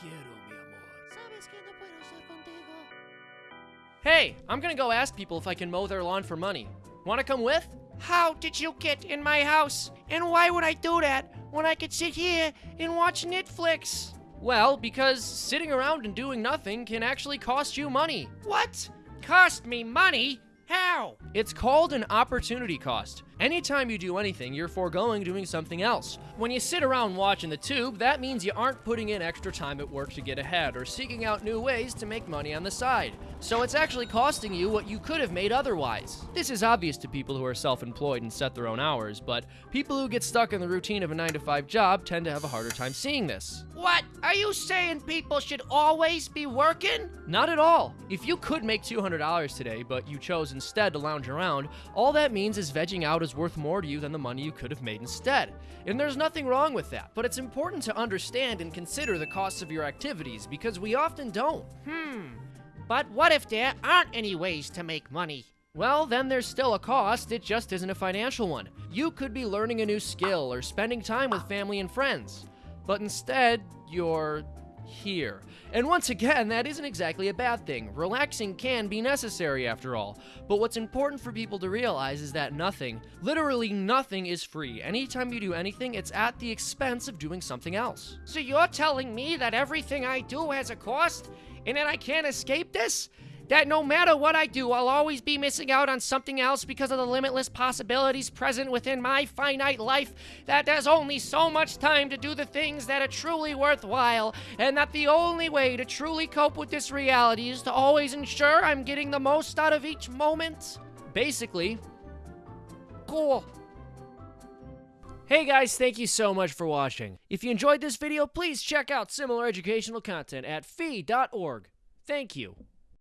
quiero, mi amor. Sabes que no puedo ser contigo. Hey, I'm gonna go ask people if I can mow their lawn for money. Wanna come with? How did you get in my house? And why would I do that when I could sit here and watch Netflix? Well, because sitting around and doing nothing can actually cost you money. What? Cost me money? How? It's called an opportunity cost. Anytime you do anything, you're foregoing doing something else. When you sit around watching the tube, that means you aren't putting in extra time at work to get ahead or seeking out new ways to make money on the side. So it's actually costing you what you could have made otherwise. This is obvious to people who are self employed and set their own hours, but people who get stuck in the routine of a 9 to 5 job tend to have a harder time seeing this. What? Are you saying people should always be working? Not at all. If you could make $200 today, but you chose instead to lounge around, all that means is vegging out is worth more to you than the money you could have made instead. And there's nothing wrong with that, but it's important to understand and consider the costs of your activities because we often don't. Hmm. But what if there aren't any ways to make money? Well, then there's still a cost, it just isn't a financial one. You could be learning a new skill or spending time with family and friends, but instead, you're here. And once again, that isn't exactly a bad thing. Relaxing can be necessary after all. But what's important for people to realize is that nothing, literally nothing, is free. Anytime you do anything, it's at the expense of doing something else. So you're telling me that everything I do has a cost and that I can't escape this? That no matter what I do, I'll always be missing out on something else because of the limitless possibilities present within my finite life, that there's only so much time to do the things that are truly worthwhile, and that the only way to truly cope with this reality is to always ensure I'm getting the most out of each moment? Basically, Cool. Hey guys, thank you so much for watching. If you enjoyed this video, please check out similar educational content at fee.org. Thank you.